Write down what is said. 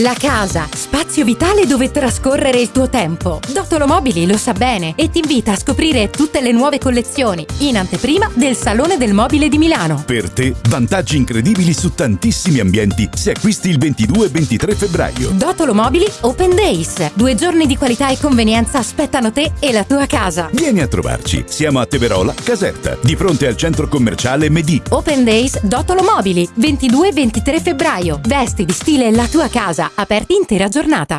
La casa, spazio vitale dove trascorrere il tuo tempo. Dotolo Mobili lo sa bene e ti invita a scoprire tutte le nuove collezioni in anteprima del Salone del Mobile di Milano. Per te, vantaggi incredibili su tantissimi ambienti se acquisti il 22 e 23 febbraio. Dotolo Mobili Open Days. Due giorni di qualità e convenienza aspettano te e la tua casa. Vieni a trovarci. Siamo a Teverola, Caserta, di fronte al centro commerciale Medi. Open Days Dotolo Mobili, 22 e 23 febbraio. Vesti di stile la tua casa, aperti intera giornata.